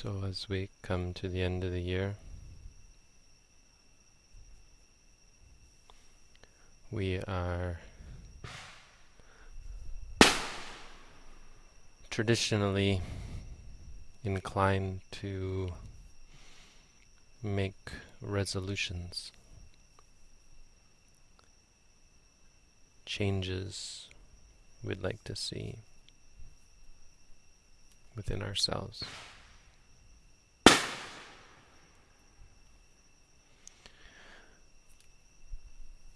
So as we come to the end of the year, we are traditionally inclined to make resolutions, changes we'd like to see within ourselves.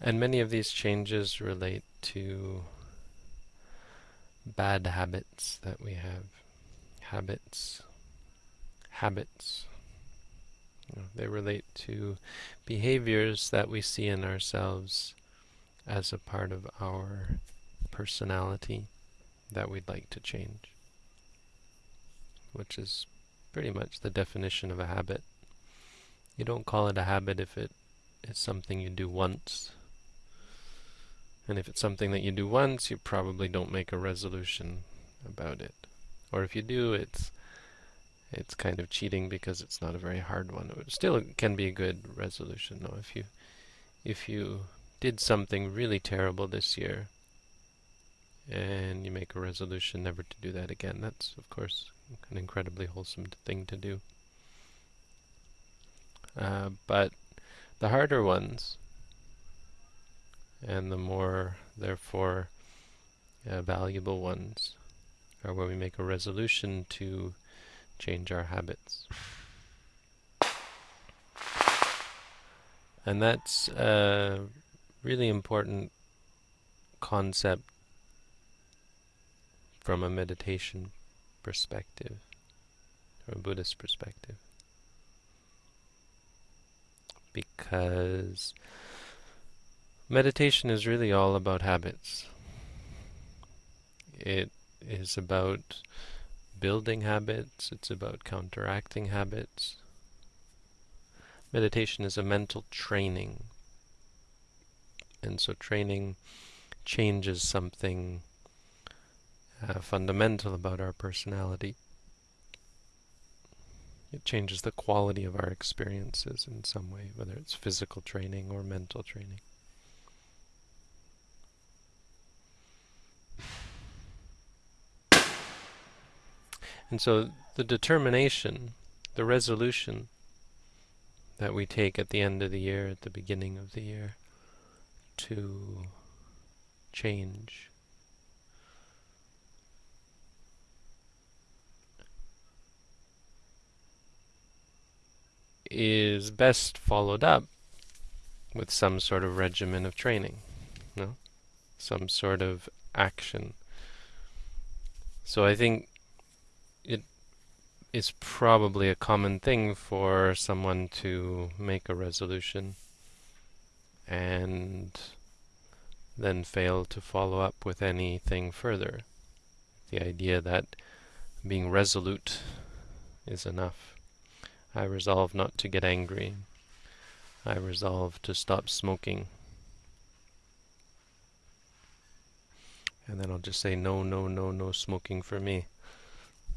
And many of these changes relate to bad habits that we have. Habits. Habits. They relate to behaviors that we see in ourselves as a part of our personality that we'd like to change. Which is pretty much the definition of a habit. You don't call it a habit if it is something you do once and if it's something that you do once, you probably don't make a resolution about it. Or if you do, it's it's kind of cheating because it's not a very hard one. It still can be a good resolution. No, if you if you did something really terrible this year and you make a resolution never to do that again, that's of course an incredibly wholesome thing to do. Uh, but the harder ones, and the more, therefore, uh, valuable ones are where we make a resolution to change our habits. And that's a really important concept from a meditation perspective, or a Buddhist perspective. Because Meditation is really all about habits. It is about building habits, it's about counteracting habits. Meditation is a mental training. And so training changes something uh, fundamental about our personality. It changes the quality of our experiences in some way, whether it's physical training or mental training. And so the determination, the resolution that we take at the end of the year, at the beginning of the year, to change is best followed up with some sort of regimen of training, no? Some sort of action. So I think it is probably a common thing for someone to make a resolution and then fail to follow up with anything further. The idea that being resolute is enough. I resolve not to get angry. I resolve to stop smoking. And then I'll just say no, no, no, no smoking for me.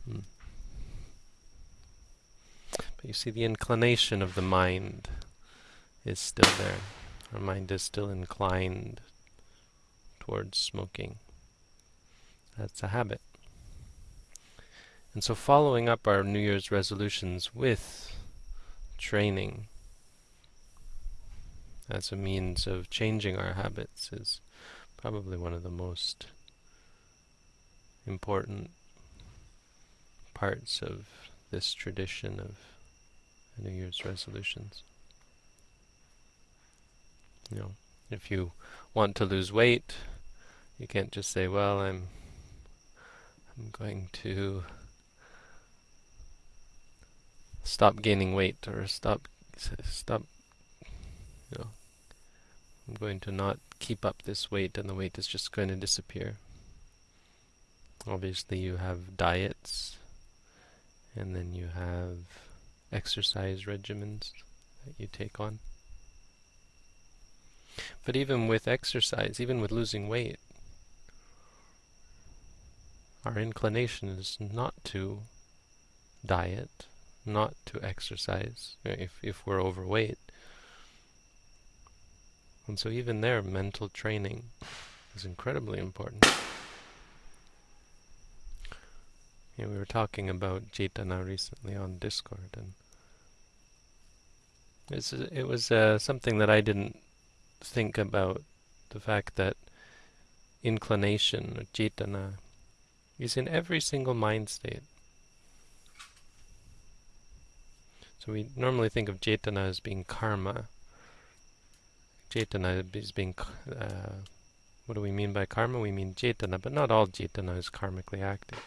But you see, the inclination of the mind is still there. Our mind is still inclined towards smoking. That's a habit. And so following up our New Year's resolutions with training as a means of changing our habits is probably one of the most important parts of this tradition of New Year's resolutions. You know, if you want to lose weight, you can't just say, well, I'm I'm going to stop gaining weight or stop stop you know I'm going to not keep up this weight and the weight is just going to disappear. Obviously you have diets and then you have exercise regimens that you take on. But even with exercise, even with losing weight, our inclination is not to diet, not to exercise if, if we're overweight. And so even there, mental training is incredibly important. Yeah, we were talking about cetana recently on Discord, and it's, it was uh, something that I didn't think about, the fact that inclination, or cetana, is in every single mind state. So we normally think of cetana as being karma. cetana is being, uh, what do we mean by karma? We mean cetana, but not all cetana is karmically active.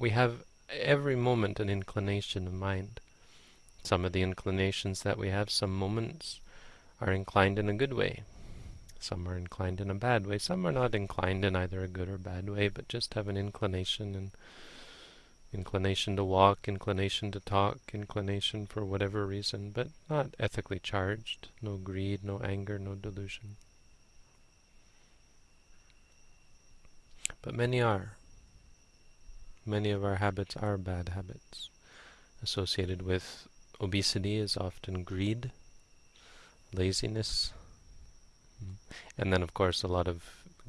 We have every moment an inclination of mind. Some of the inclinations that we have, some moments, are inclined in a good way. Some are inclined in a bad way. Some are not inclined in either a good or bad way, but just have an inclination and inclination to walk, inclination to talk, inclination for whatever reason, but not ethically charged. No greed, no anger, no delusion. But many are. Many of our habits are bad habits. Associated with obesity is often greed, laziness, and then of course a lot of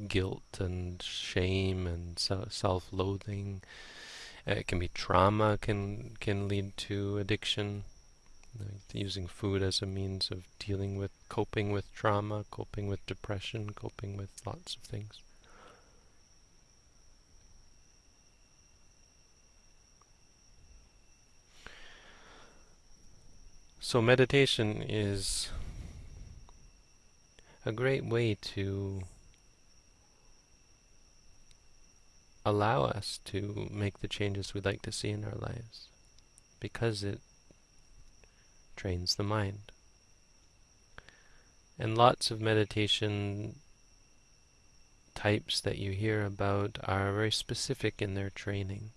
guilt and shame and self-loathing. Uh, it can be trauma can can lead to addiction. Using food as a means of dealing with, coping with trauma, coping with depression, coping with lots of things. So meditation is a great way to allow us to make the changes we'd like to see in our lives because it trains the mind. And lots of meditation types that you hear about are very specific in their training.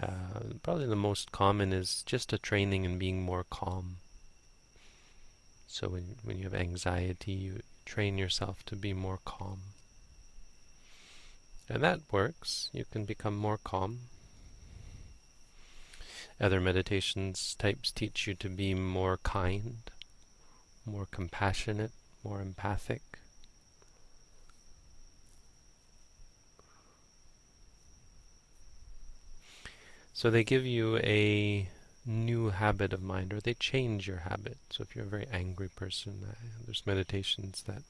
Uh, probably the most common is just a training in being more calm. So when, when you have anxiety, you train yourself to be more calm. And that works. You can become more calm. Other meditations types teach you to be more kind, more compassionate, more empathic. So they give you a new habit of mind, or they change your habit. So if you're a very angry person, uh, there's meditations that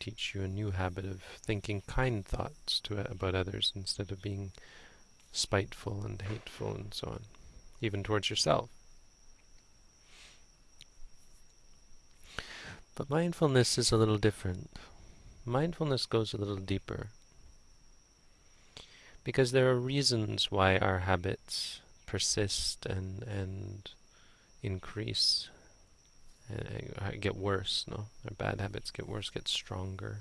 teach you a new habit of thinking kind thoughts to about others instead of being spiteful and hateful and so on, even towards yourself. But mindfulness is a little different. Mindfulness goes a little deeper. Because there are reasons why our habits persist and and increase. And uh, get worse no? Our bad habits get worse get stronger.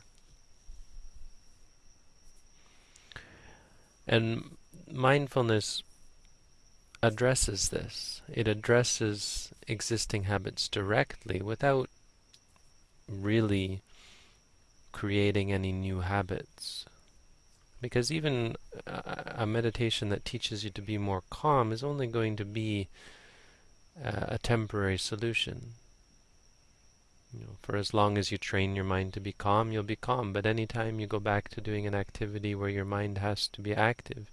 And mindfulness addresses this. It addresses existing habits directly without really creating any new habits because even a, meditation that teaches you to be more calm is only going to be uh, a temporary solution. You know, for as long as you train your mind to be calm, you'll be calm. But anytime you go back to doing an activity where your mind has to be active,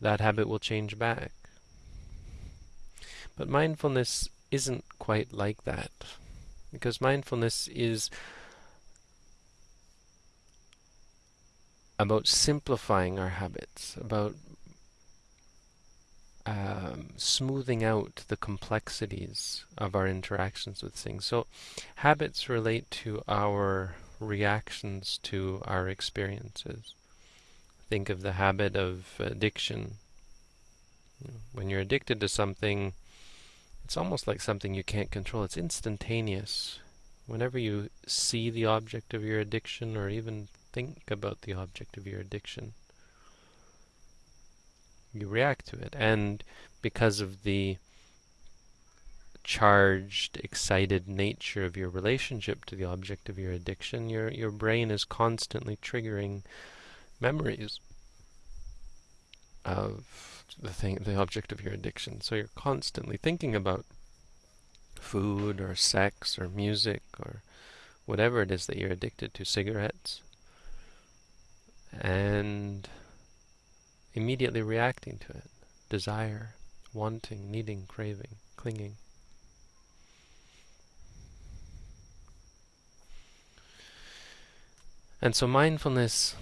that habit will change back. But mindfulness isn't quite like that. Because mindfulness is about simplifying our habits, about um, smoothing out the complexities of our interactions with things. So habits relate to our reactions to our experiences. Think of the habit of addiction. When you're addicted to something, it's almost like something you can't control. It's instantaneous. Whenever you see the object of your addiction or even think about the object of your addiction. You react to it, and because of the charged, excited nature of your relationship to the object of your addiction, your your brain is constantly triggering memories of the thing, the object of your addiction. So you're constantly thinking about food or sex or music or whatever it is that you're addicted to, cigarettes, and immediately reacting to it. Desire, wanting, needing, craving, clinging. And so mindfulness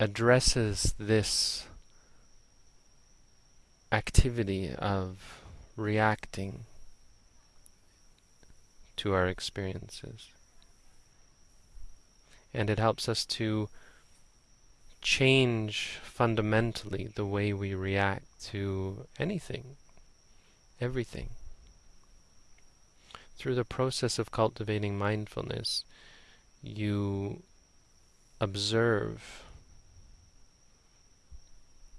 addresses this activity of reacting to our experiences. And it helps us to change fundamentally the way we react to anything, everything. Through the process of cultivating mindfulness, you observe,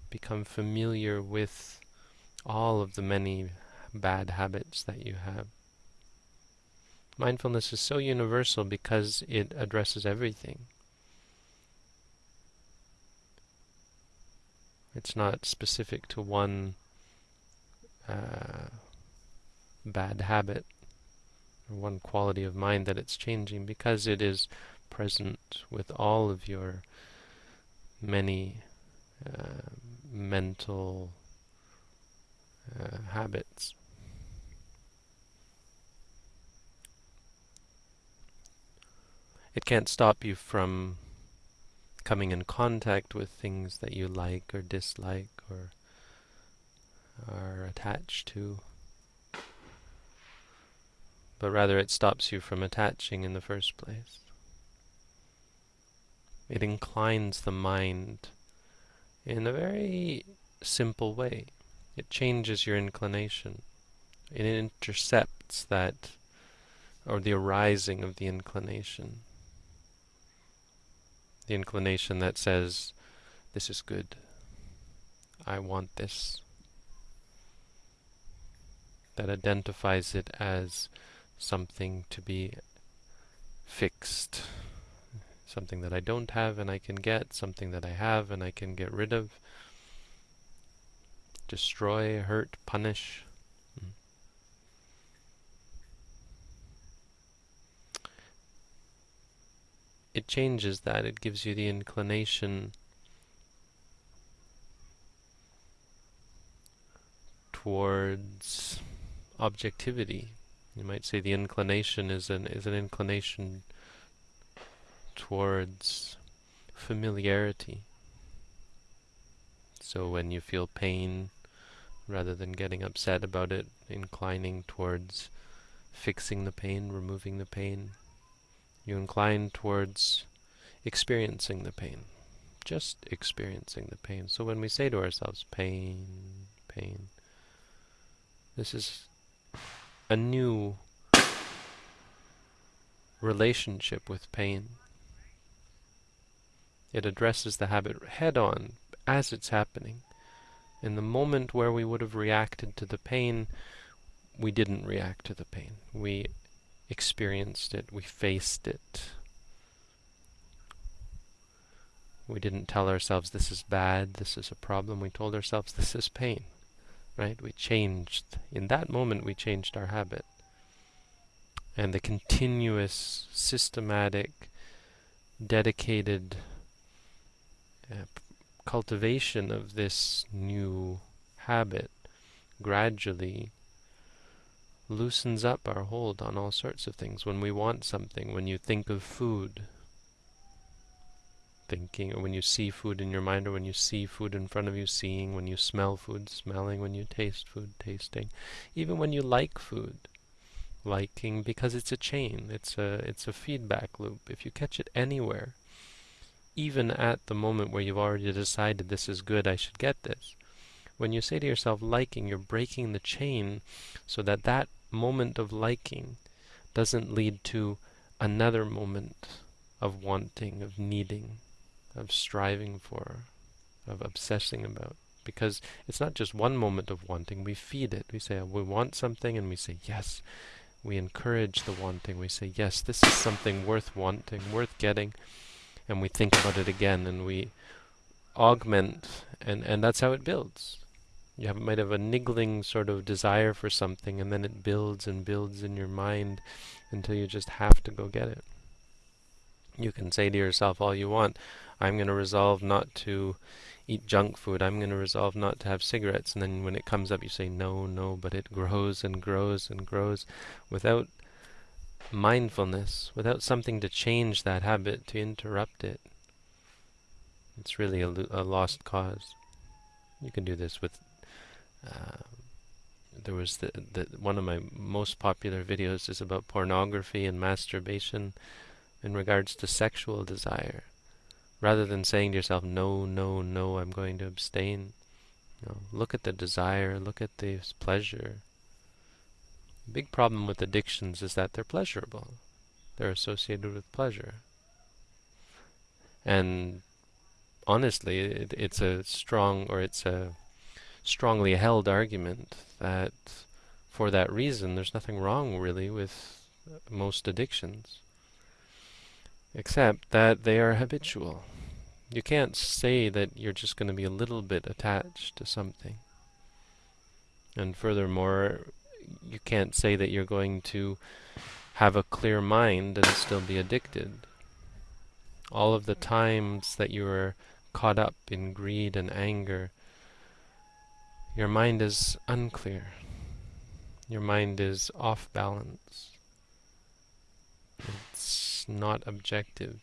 become familiar with all of the many bad habits that you have. Mindfulness is so universal because it addresses everything. It's not specific to one uh, bad habit or one quality of mind that it's changing because it is present with all of your many uh, mental uh, habits. It can't stop you from coming in contact with things that you like or dislike or are attached to, but rather it stops you from attaching in the first place. It inclines the mind in a very simple way. It changes your inclination. It intercepts that, or the arising of the inclination the inclination that says, this is good, I want this, that identifies it as something to be fixed, something that I don't have and I can get, something that I have and I can get rid of, destroy, hurt, punish. It changes that. It gives you the inclination towards objectivity. You might say the inclination is an is an inclination towards familiarity. So when you feel pain, rather than getting upset about it, inclining towards fixing the pain, removing the pain, you incline towards experiencing the pain, just experiencing the pain. So when we say to ourselves, pain, pain, this is a new relationship with pain. It addresses the habit head on as it's happening. In the moment where we would have reacted to the pain, we didn't react to the pain. We experienced it, we faced it. We didn't tell ourselves this is bad, this is a problem. We told ourselves this is pain. Right? We changed. In that moment, we changed our habit. And the continuous, systematic, dedicated uh, cultivation of this new habit gradually loosens up our hold on all sorts of things. When we want something, when you think of food, thinking, or when you see food in your mind, or when you see food in front of you, seeing, when you smell food, smelling, when you taste food, tasting, even when you like food, liking, because it's a chain, it's a, it's a feedback loop. If you catch it anywhere, even at the moment where you've already decided this is good, I should get this, when you say to yourself liking, you're breaking the chain so that that moment of liking doesn't lead to another moment of wanting, of needing, of striving for, of obsessing about. Because it's not just one moment of wanting, we feed it. We say, oh, we want something, and we say, yes. We encourage the wanting. We say, yes, this is something worth wanting, worth getting. And we think about it again, and we augment, and, and that's how it builds. You have, might have a niggling sort of desire for something, and then it builds and builds in your mind until you just have to go get it. You can say to yourself all you want, I'm going to resolve not to eat junk food. I'm going to resolve not to have cigarettes. And then when it comes up, you say, no, no, but it grows and grows and grows without mindfulness, without something to change that habit, to interrupt it. It's really a, a lost cause. You can do this with. Uh, there was the, the one of my most popular videos is about pornography and masturbation in regards to sexual desire. Rather than saying to yourself, no, no, no, I'm going to abstain. You know, look at the desire, look at the pleasure. The big problem with addictions is that they're pleasurable. They're associated with pleasure. And honestly, it, it's a strong, or it's a strongly held argument that for that reason, there's nothing wrong really with most addictions except that they are habitual. You can't say that you're just going to be a little bit attached to something. And furthermore, you can't say that you're going to have a clear mind and still be addicted. All of the times that you are caught up in greed and anger, your mind is unclear. Your mind is off balance. It's not objective.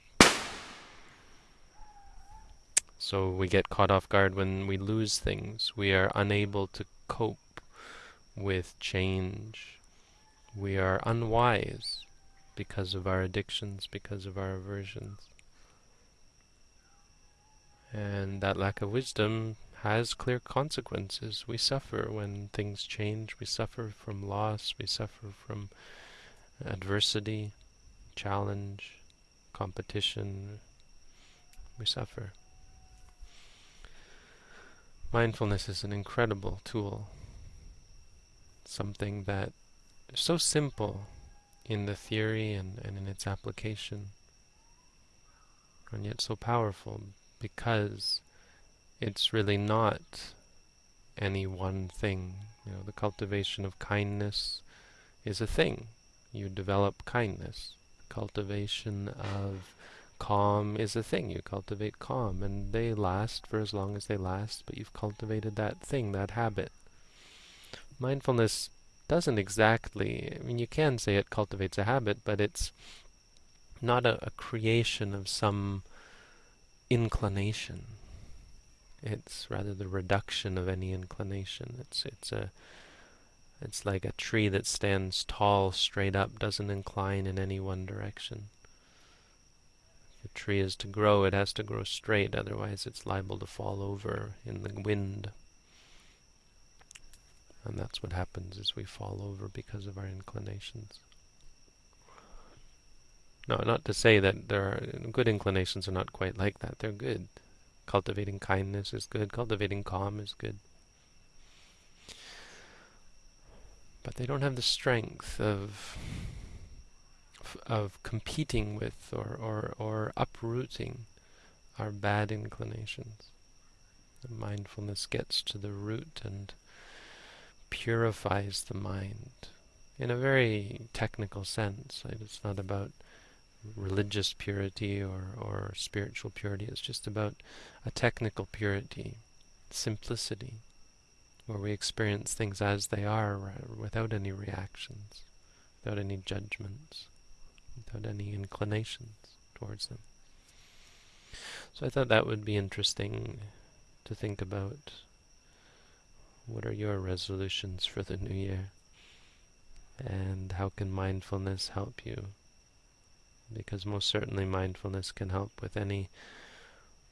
So we get caught off guard when we lose things. We are unable to cope with change. We are unwise because of our addictions, because of our aversions. And that lack of wisdom has clear consequences. We suffer when things change. We suffer from loss. We suffer from adversity, challenge, competition. We suffer. Mindfulness is an incredible tool. Something that is so simple in the theory and, and in its application, and yet so powerful because it's really not any one thing. You know, the cultivation of kindness is a thing. You develop kindness. The cultivation of calm is a thing. You cultivate calm, and they last for as long as they last, but you've cultivated that thing, that habit. Mindfulness doesn't exactly, I mean, you can say it cultivates a habit, but it's not a, a creation of some inclination. It's rather the reduction of any inclination. It's it's a it's like a tree that stands tall straight up, doesn't incline in any one direction. If a tree is to grow, it has to grow straight, otherwise it's liable to fall over in the wind. And that's what happens is we fall over because of our inclinations. No, not to say that there are good inclinations are not quite like that. They're good. Cultivating kindness is good. Cultivating calm is good. But they don't have the strength of of competing with or, or, or uprooting our bad inclinations. The mindfulness gets to the root and purifies the mind in a very technical sense. It's not about religious purity or, or spiritual purity. It's just about a technical purity, simplicity, where we experience things as they are without any reactions, without any judgments, without any inclinations towards them. So I thought that would be interesting to think about. What are your resolutions for the new year? And how can mindfulness help you? Because most certainly mindfulness can help with any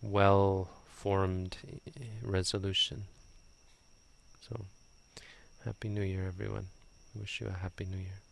well-formed resolution. So, Happy New Year, everyone. Wish you a Happy New Year.